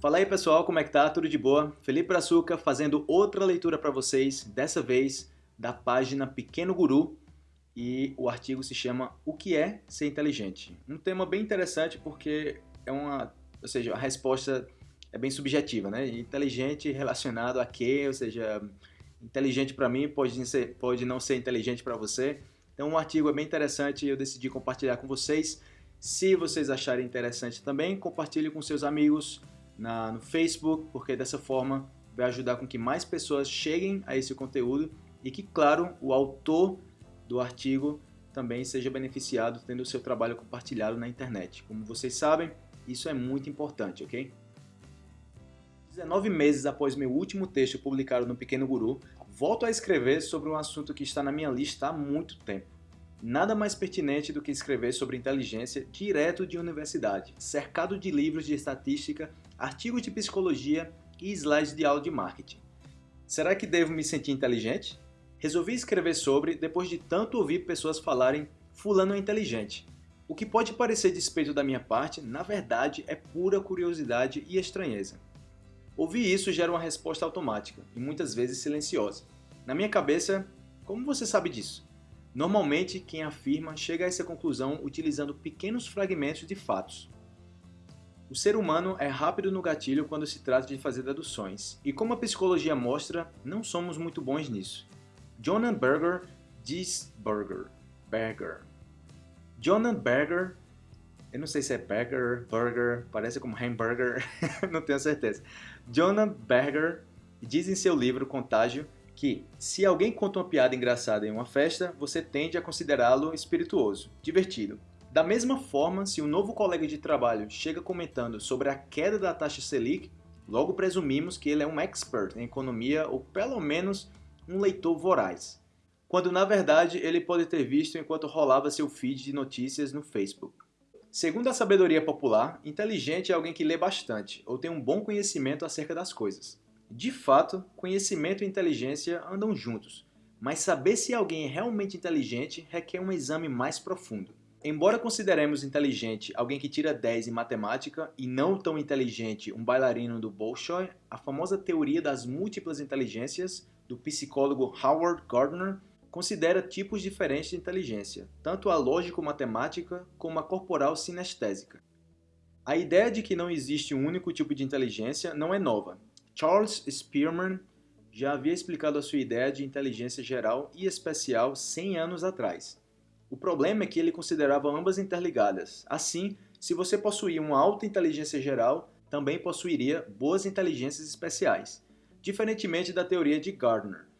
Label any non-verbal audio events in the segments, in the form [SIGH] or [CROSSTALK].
Fala aí pessoal, como é que tá? Tudo de boa? Felipe Brazuca fazendo outra leitura para vocês, dessa vez da página Pequeno Guru e o artigo se chama O que é ser inteligente? Um tema bem interessante porque é uma, ou seja, a resposta é bem subjetiva, né? Inteligente relacionado a quê? Ou seja, inteligente para mim pode, ser, pode não ser inteligente para você. Então o artigo é bem interessante e eu decidi compartilhar com vocês. Se vocês acharem interessante também, compartilhe com seus amigos na, no Facebook, porque dessa forma vai ajudar com que mais pessoas cheguem a esse conteúdo e que, claro, o autor do artigo também seja beneficiado tendo o seu trabalho compartilhado na internet. Como vocês sabem, isso é muito importante, ok? 19 meses após meu último texto publicado no Pequeno Guru, volto a escrever sobre um assunto que está na minha lista há muito tempo. Nada mais pertinente do que escrever sobre inteligência direto de universidade, cercado de livros de estatística, artigos de psicologia e slides de aula de marketing. Será que devo me sentir inteligente? Resolvi escrever sobre depois de tanto ouvir pessoas falarem fulano é inteligente. O que pode parecer despeito da minha parte, na verdade é pura curiosidade e estranheza. Ouvir isso gera uma resposta automática e muitas vezes silenciosa. Na minha cabeça, como você sabe disso? Normalmente, quem afirma chega a essa conclusão utilizando pequenos fragmentos de fatos. O ser humano é rápido no gatilho quando se trata de fazer deduções, e como a psicologia mostra, não somos muito bons nisso. Jonan Berger diz Berger. Berger. Jonan Berger eu não sei se é burger, burger, parece como hamburger, [LAUGHS] não tenho certeza. Jonah Berger diz em seu livro Contágio que se alguém conta uma piada engraçada em uma festa, você tende a considerá-lo espirituoso, divertido. Da mesma forma, se um novo colega de trabalho chega comentando sobre a queda da taxa Selic, logo presumimos que ele é um expert em economia ou pelo menos um leitor voraz, quando na verdade ele pode ter visto enquanto rolava seu feed de notícias no Facebook. Segundo a sabedoria popular, inteligente é alguém que lê bastante ou tem um bom conhecimento acerca das coisas. De fato, conhecimento e inteligência andam juntos, mas saber se alguém é realmente inteligente requer um exame mais profundo. Embora consideremos inteligente alguém que tira 10 em matemática e não tão inteligente um bailarino do Bolshoi, a famosa teoria das múltiplas inteligências do psicólogo Howard Gardner considera tipos diferentes de inteligência, tanto a lógico-matemática como a corporal sinestésica. A ideia de que não existe um único tipo de inteligência não é nova. Charles Spearman já havia explicado a sua ideia de inteligência geral e especial 100 anos atrás. O problema é que ele considerava ambas interligadas. Assim, se você possuía uma alta inteligência geral, também possuiria boas inteligências especiais, diferentemente da teoria de Gardner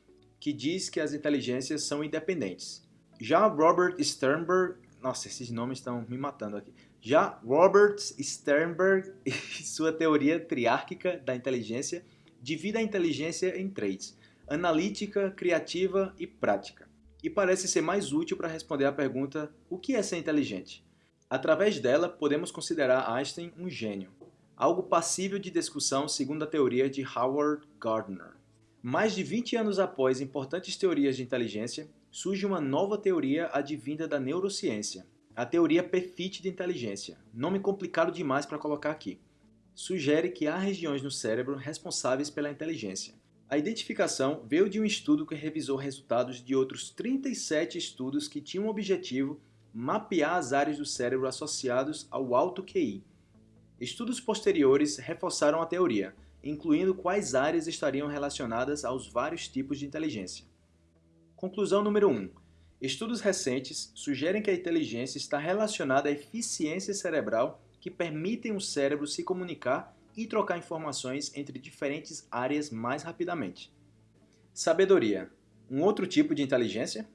que diz que as inteligências são independentes. Já Robert Sternberg, nossa, esses nomes estão me matando aqui. Já Robert Sternberg [LAUGHS] e sua teoria triárquica da inteligência divide a inteligência em três: analítica, criativa e prática. E parece ser mais útil para responder à pergunta: o que é ser inteligente? Através dela, podemos considerar Einstein um gênio, algo passível de discussão segundo a teoria de Howard Gardner. Mais de 20 anos após importantes teorias de inteligência, surge uma nova teoria advinda da neurociência, a teoria PEFIT de inteligência, nome complicado demais para colocar aqui. Sugere que há regiões no cérebro responsáveis pela inteligência. A identificação veio de um estudo que revisou resultados de outros 37 estudos que tinham o objetivo mapear as áreas do cérebro associados ao alto QI. Estudos posteriores reforçaram a teoria, incluindo quais áreas estariam relacionadas aos vários tipos de inteligência. Conclusão número 1. Estudos recentes sugerem que a inteligência está relacionada à eficiência cerebral que permitem o cérebro se comunicar e trocar informações entre diferentes áreas mais rapidamente. Sabedoria. Um outro tipo de inteligência?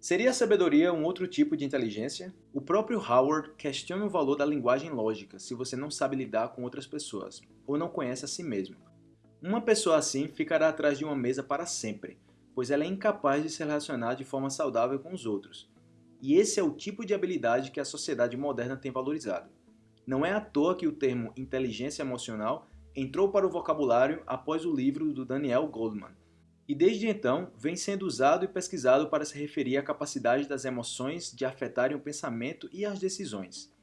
Seria a sabedoria um outro tipo de inteligência? O próprio Howard questiona o valor da linguagem lógica se você não sabe lidar com outras pessoas, ou não conhece a si mesmo. Uma pessoa assim ficará atrás de uma mesa para sempre, pois ela é incapaz de se relacionar de forma saudável com os outros. E esse é o tipo de habilidade que a sociedade moderna tem valorizado. Não é à toa que o termo inteligência emocional entrou para o vocabulário após o livro do Daniel Goldman, e desde então vem sendo usado e pesquisado para se referir à capacidade das emoções de afetarem o pensamento e as decisões.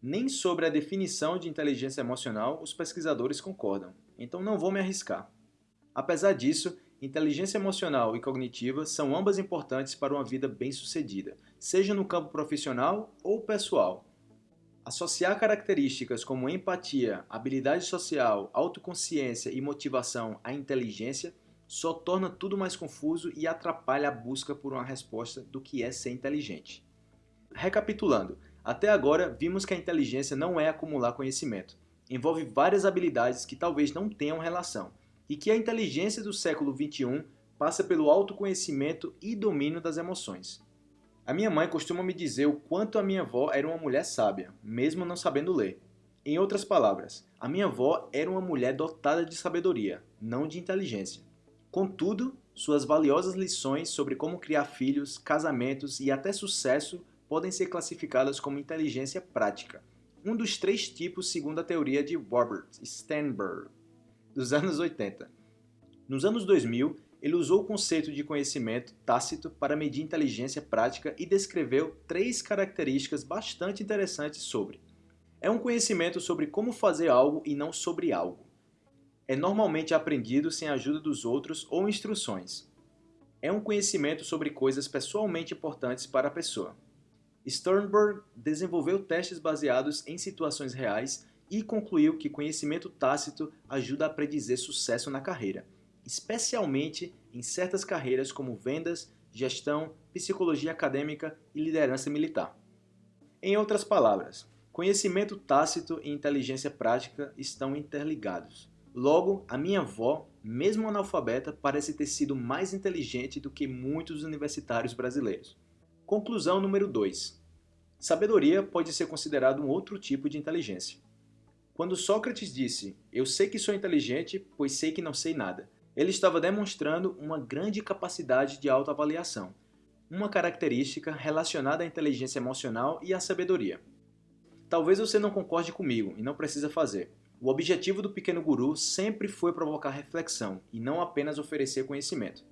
Nem sobre a definição de inteligência emocional os pesquisadores concordam, então não vou me arriscar. Apesar disso, inteligência emocional e cognitiva são ambas importantes para uma vida bem-sucedida, seja no campo profissional ou pessoal. Associar características como empatia, habilidade social, autoconsciência e motivação à inteligência só torna tudo mais confuso e atrapalha a busca por uma resposta do que é ser inteligente. Recapitulando, até agora vimos que a inteligência não é acumular conhecimento. Envolve várias habilidades que talvez não tenham relação, e que a inteligência do século XXI passa pelo autoconhecimento e domínio das emoções. A minha mãe costuma me dizer o quanto a minha avó era uma mulher sábia, mesmo não sabendo ler. Em outras palavras, a minha avó era uma mulher dotada de sabedoria, não de inteligência. Contudo, suas valiosas lições sobre como criar filhos, casamentos e até sucesso podem ser classificadas como inteligência prática, um dos três tipos segundo a teoria de Robert Sternberg, dos anos 80. Nos anos 2000, ele usou o conceito de conhecimento tácito para medir inteligência prática e descreveu três características bastante interessantes sobre. É um conhecimento sobre como fazer algo e não sobre algo é normalmente aprendido sem a ajuda dos outros ou instruções. É um conhecimento sobre coisas pessoalmente importantes para a pessoa. Sternberg desenvolveu testes baseados em situações reais e concluiu que conhecimento tácito ajuda a predizer sucesso na carreira, especialmente em certas carreiras como vendas, gestão, psicologia acadêmica e liderança militar. Em outras palavras, conhecimento tácito e inteligência prática estão interligados. Logo, a minha avó, mesmo analfabeta, parece ter sido mais inteligente do que muitos universitários brasileiros. Conclusão número 2. Sabedoria pode ser considerado um outro tipo de inteligência. Quando Sócrates disse, eu sei que sou inteligente, pois sei que não sei nada, ele estava demonstrando uma grande capacidade de autoavaliação, uma característica relacionada à inteligência emocional e à sabedoria. Talvez você não concorde comigo e não precisa fazer, o objetivo do Pequeno Guru sempre foi provocar reflexão e não apenas oferecer conhecimento.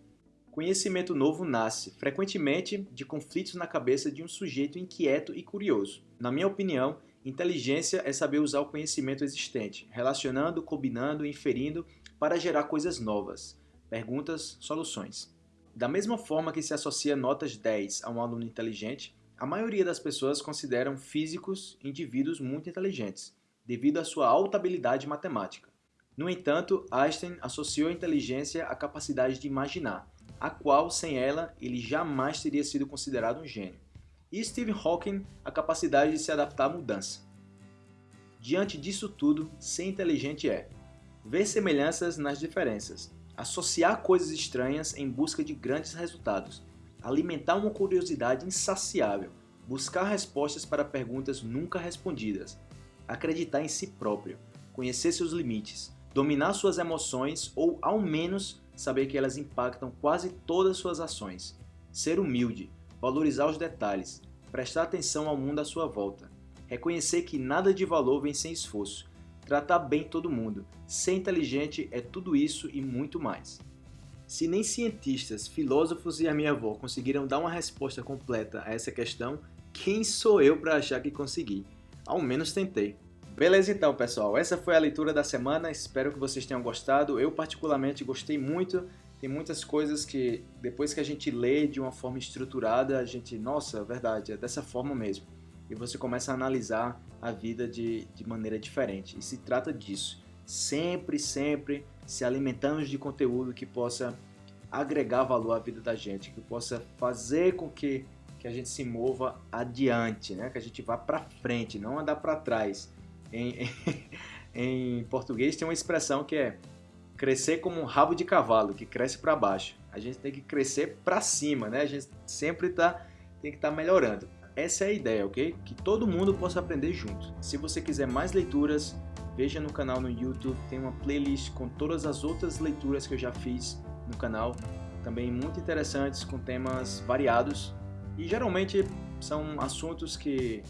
Conhecimento novo nasce, frequentemente, de conflitos na cabeça de um sujeito inquieto e curioso. Na minha opinião, inteligência é saber usar o conhecimento existente, relacionando, combinando inferindo para gerar coisas novas. Perguntas, soluções. Da mesma forma que se associa notas 10 a um aluno inteligente, a maioria das pessoas consideram físicos indivíduos muito inteligentes devido à sua alta habilidade matemática. No entanto, Einstein associou a inteligência à capacidade de imaginar, a qual, sem ela, ele jamais teria sido considerado um gênio. E Stephen Hawking, a capacidade de se adaptar à mudança. Diante disso tudo, ser inteligente é ver semelhanças nas diferenças, associar coisas estranhas em busca de grandes resultados, alimentar uma curiosidade insaciável, buscar respostas para perguntas nunca respondidas, acreditar em si próprio, conhecer seus limites, dominar suas emoções ou, ao menos, saber que elas impactam quase todas suas ações, ser humilde, valorizar os detalhes, prestar atenção ao mundo à sua volta, reconhecer que nada de valor vem sem esforço, tratar bem todo mundo, ser inteligente é tudo isso e muito mais. Se nem cientistas, filósofos e a minha avó conseguiram dar uma resposta completa a essa questão, quem sou eu para achar que consegui? Ao menos tentei. Beleza então, pessoal. Essa foi a leitura da semana. Espero que vocês tenham gostado. Eu particularmente gostei muito. Tem muitas coisas que depois que a gente lê de uma forma estruturada, a gente, nossa, é verdade, é dessa forma mesmo. E você começa a analisar a vida de, de maneira diferente. E se trata disso. Sempre, sempre se alimentando de conteúdo que possa agregar valor à vida da gente, que possa fazer com que que a gente se mova adiante, né? que a gente vá para frente, não andar para trás. Em, [LAUGHS] em, em, português tem uma expressão que é crescer como um rabo de cavalo, que cresce para baixo. A gente tem que crescer para cima, né? A gente sempre tá, tem que estar tá melhorando. Essa é a ideia, ok? Que todo mundo possa aprender junto. Se você quiser mais leituras, veja no canal no YouTube, tem uma playlist com todas as outras leituras que eu já fiz no canal, também muito interessantes, com temas variados e geralmente são assuntos que,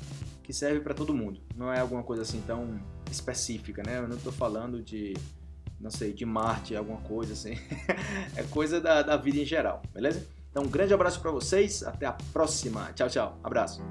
que servem para todo mundo. Não é alguma coisa assim tão específica, né? Eu não estou falando de, não sei, de Marte, alguma coisa assim. [LAUGHS] é coisa da, da vida em geral, beleza? Então, um grande abraço para vocês. Até a próxima. Tchau, tchau. Abraço.